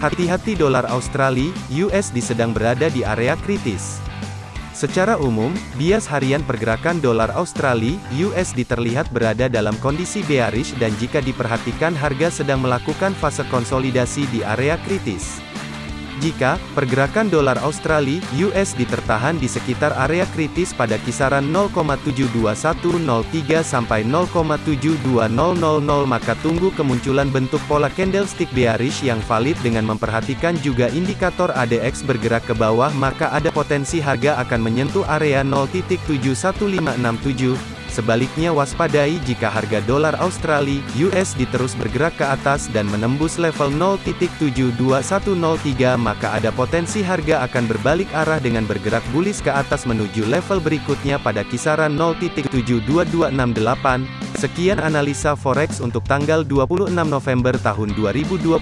Hati-hati dolar Australia, USD sedang berada di area kritis. Secara umum, bias harian pergerakan dolar Australia, USD terlihat berada dalam kondisi bearish dan jika diperhatikan harga sedang melakukan fase konsolidasi di area kritis. Jika pergerakan dolar Australia (USD) tertahan di sekitar area kritis pada kisaran 0,72103 sampai 0,72000 maka tunggu kemunculan bentuk pola candlestick bearish yang valid dengan memperhatikan juga indikator ADX bergerak ke bawah maka ada potensi harga akan menyentuh area 0.71567 Sebaliknya waspadai jika harga dolar Australia (USD) terus bergerak ke atas dan menembus level 0.72103 maka ada potensi harga akan berbalik arah dengan bergerak bullish ke atas menuju level berikutnya pada kisaran 0.72268. Sekian analisa forex untuk tanggal 26 November tahun 2021.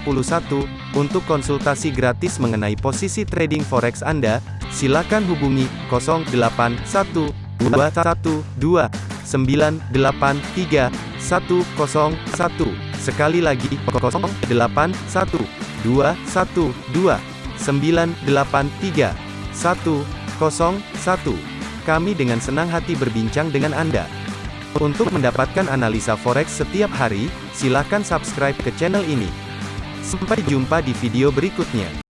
Untuk konsultasi gratis mengenai posisi trading forex Anda, silakan hubungi 081212 983 101. Sekali lagi, 081 212 983 101. Kami dengan senang hati berbincang dengan Anda. Untuk mendapatkan analisa forex setiap hari, silakan subscribe ke channel ini. Sampai jumpa di video berikutnya.